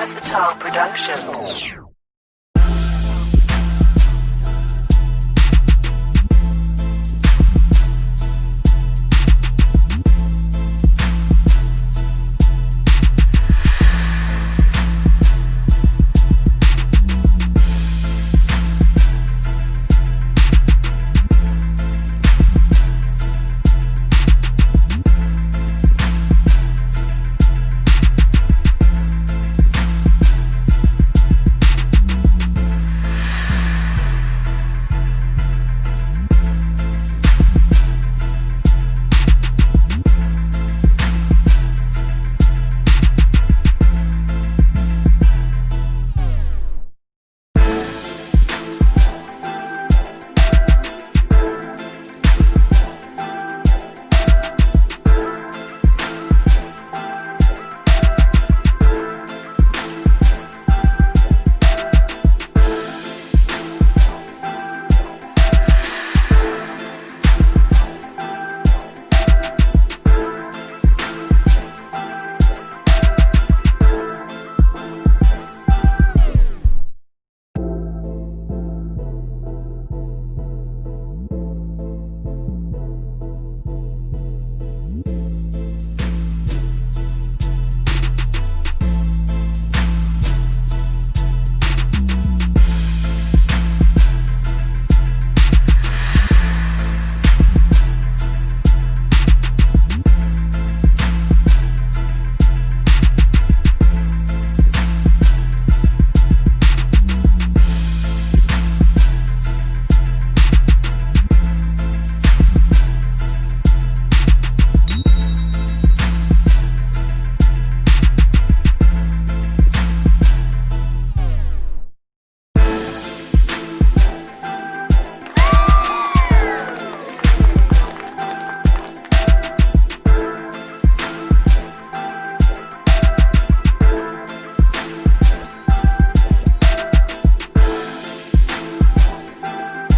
Versatile Productions.